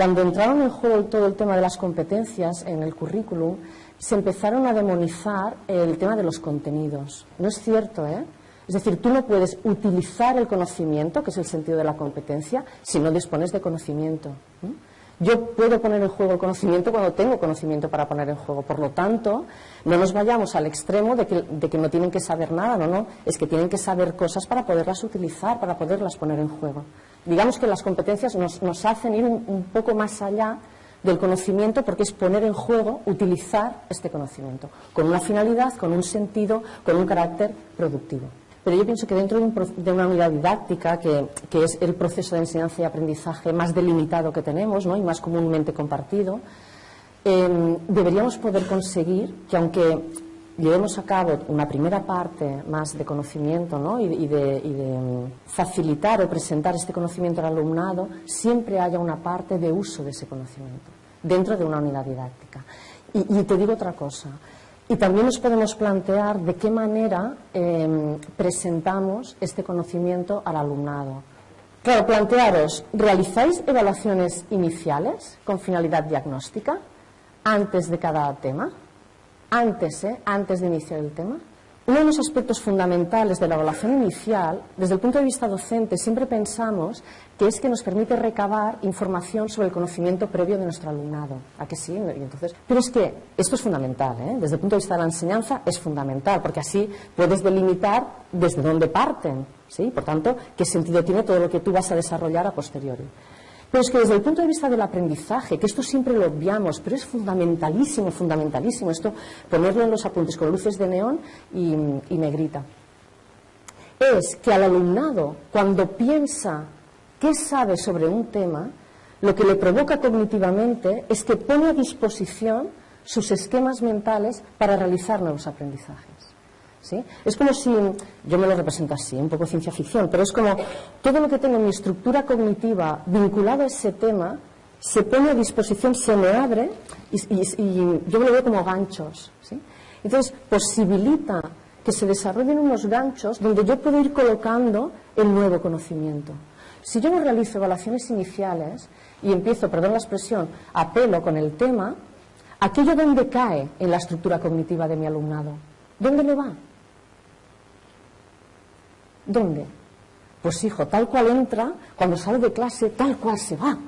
Cuando entraron en juego todo el tema de las competencias en el currículum, se empezaron a demonizar el tema de los contenidos. No es cierto, ¿eh? Es decir, tú no puedes utilizar el conocimiento, que es el sentido de la competencia, si no dispones de conocimiento. Yo puedo poner en juego el conocimiento cuando tengo conocimiento para poner en juego. Por lo tanto, no nos vayamos al extremo de que, no tienen que saber nada, no, no. Es que tienen que saber cosas para poderlas utilizar, para poderlas poner en juego. Digamos que las competencias nos, hacen ir un poco más allá del conocimiento porque es poner en juego, utilizar este conocimiento, con una finalidad, con un sentido, con un carácter productivo. Pero yo pienso que dentro de, una unidad didáctica, que, es el proceso de enseñanza y aprendizaje más delimitado que tenemos y más comúnmente compartido, em, deberíamos poder conseguir que aunque llevemos a cabo una primera parte más de conocimiento y, de, em, facilitar o presentar este conocimiento al alumnado, siempre haya una parte de uso de ese conocimiento dentro de una unidad didáctica. y te digo otra cosa, y también nos podemos plantear de qué manera em, presentamos este conocimiento al alumnado. Claro, plantearos, ¿realizáis evaluaciones iniciales con finalidad diagnóstica antes de cada tema? Antes, ¿eh? Antes de iniciar el tema. Uno de los aspectos fundamentales de la evaluación inicial, desde el punto de vista docente, siempre pensamos que es que nos permite recabar información sobre el conocimiento previo de nuestro alumnado. ¿A que sí? entonces, pero es que esto es fundamental, ¿eh? desde el punto de vista de la enseñanza es fundamental, porque así puedes delimitar desde dónde parten, ¿sí? Por tanto, qué sentido tiene todo lo que tú vas a desarrollar a posteriori. Pero es que desde el punto de vista del aprendizaje, que esto siempre lo obviamos, pero es fundamentalísimo, fundamentalísimo esto, ponerlo en los apuntes con luces de neón y, y negrita, es que al alumnado, cuando piensa qué sabe sobre un tema, lo que le provoca cognitivamente es que pone a disposición sus esquemas mentales para realizar nuevos aprendizajes. Es como si, yo me lo represento así, un poco ciencia ficción, pero es como todo lo que tengo en mi estructura cognitiva vinculado a ese tema se pone a disposición, se me abre y, yo me lo veo como ganchos. Entonces, posibilita que se desarrollen unos ganchos donde yo puedo ir colocando el nuevo conocimiento. Si yo no realizo evaluaciones iniciales y empiezo, perdón la expresión, a pelo con el tema, aquello donde cae en la estructura cognitiva de mi alumnado, ¿dónde le va? ¿Dónde? Pues hijo, tal cual entra, cuando sale de clase, tal cual se va.